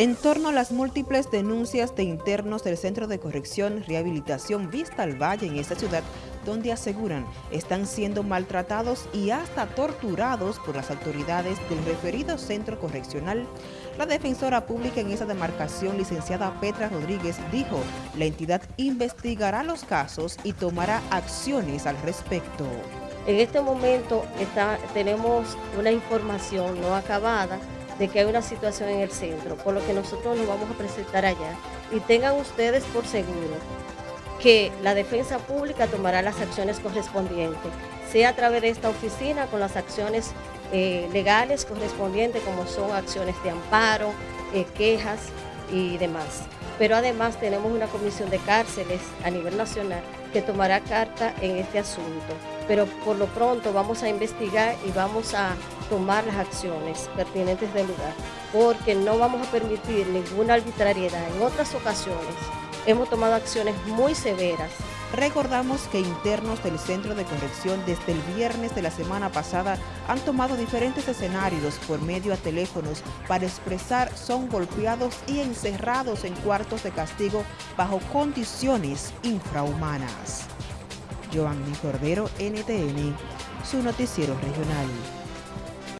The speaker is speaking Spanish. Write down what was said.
En torno a las múltiples denuncias de internos del Centro de Corrección Rehabilitación Vista al Valle en esta ciudad, donde aseguran están siendo maltratados y hasta torturados por las autoridades del referido centro correccional, la defensora pública en esa demarcación, licenciada Petra Rodríguez, dijo la entidad investigará los casos y tomará acciones al respecto. En este momento tenemos una información no acabada de que hay una situación en el centro, por lo que nosotros nos vamos a presentar allá y tengan ustedes por seguro que la defensa pública tomará las acciones correspondientes, sea a través de esta oficina con las acciones eh, legales correspondientes como son acciones de amparo, eh, quejas y demás. Pero además tenemos una comisión de cárceles a nivel nacional que tomará carta en este asunto. Pero por lo pronto vamos a investigar y vamos a tomar las acciones pertinentes del lugar, porque no vamos a permitir ninguna arbitrariedad. En otras ocasiones hemos tomado acciones muy severas Recordamos que internos del Centro de Corrección desde el viernes de la semana pasada han tomado diferentes escenarios por medio a teléfonos para expresar son golpeados y encerrados en cuartos de castigo bajo condiciones infrahumanas. Giovanni Cordero, NTN, su noticiero regional.